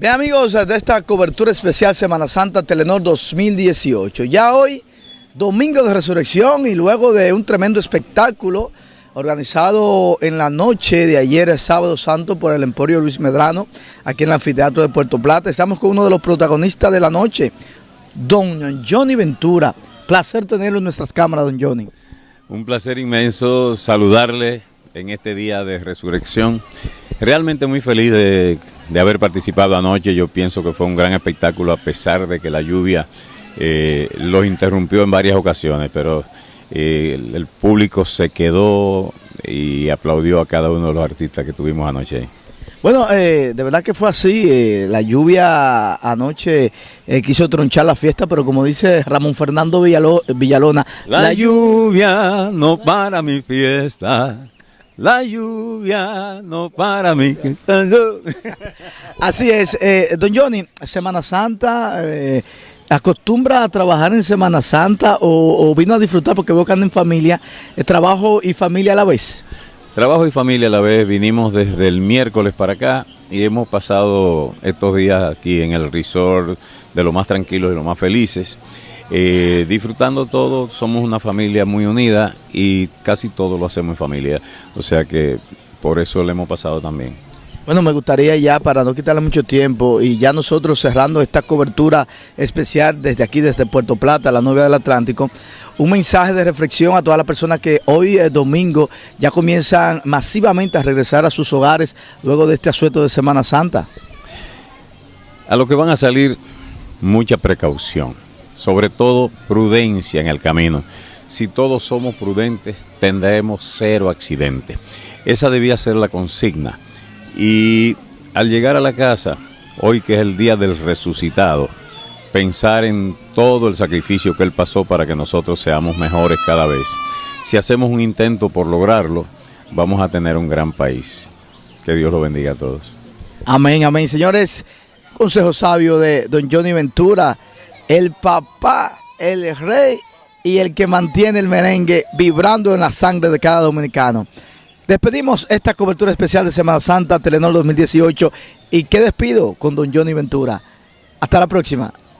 Bien amigos, de esta cobertura especial Semana Santa Telenor 2018. Ya hoy, domingo de resurrección y luego de un tremendo espectáculo organizado en la noche de ayer, sábado santo, por el Emporio Luis Medrano, aquí en el anfiteatro de Puerto Plata. Estamos con uno de los protagonistas de la noche, don Johnny Ventura. Placer tenerlo en nuestras cámaras, don Johnny. Un placer inmenso saludarle en este día de resurrección. Realmente muy feliz de, haber participado anoche. Yo pienso que fue un gran espectáculo a pesar de que la lluvia eh, los interrumpió en varias ocasiones, pero eh, el, público se quedó y aplaudió a cada uno de los artistas que tuvimos anoche. Bueno, eh, de verdad que fue así. la lluvia anoche quiso tronchar la fiesta, pero como dice Ramón Fernando Villalona, la lluvia no para mi fiesta. La lluvia no para mí. Así es. Eh, don Johnny, Semana Santa, eh, ¿acostumbra a trabajar en Semana Santa o, vino a disfrutar porque veo que anda en familia? Eh, ¿Trabajo y familia a la vez? Trabajo y familia a la vez. Vinimos desde el miércoles para acá y hemos pasado estos días aquí en el resort de lo más tranquilos y lo más felices. Eh, disfrutando todo, somos una familia muy unida y casi todo lo hacemos en familia, o sea que por eso le hemos pasado también. Bueno, me gustaría ya, para no quitarle mucho tiempo, y ya nosotros cerrando esta cobertura especial desde aquí, desde Puerto Plata, la novia del Atlántico, un mensaje de reflexión a todas las personas que hoy es domingo ya comienzan masivamente a regresar a sus hogares luego de este asueto de Semana Santa. A lo que van a salir, mucha precaución sobre todo prudencia en el camino. Si todos somos prudentes, tendremos cero accidentes. Esa debía ser la consigna. Y al llegar a la casa, hoy que es el día del resucitado, pensar en todo el sacrificio que Él pasó para que nosotros seamos mejores cada vez. Si hacemos un intento por lograrlo, vamos a tener un gran país. Que Dios lo bendiga a todos. Amén, amén. Señores, consejo sabio de don Johnny Ventura el papá, el rey y el que mantiene el merengue vibrando en la sangre de cada dominicano. Despedimos esta cobertura especial de Semana Santa, Telenor 2018. ¿Y qué despido con don Johnny Ventura? Hasta la próxima.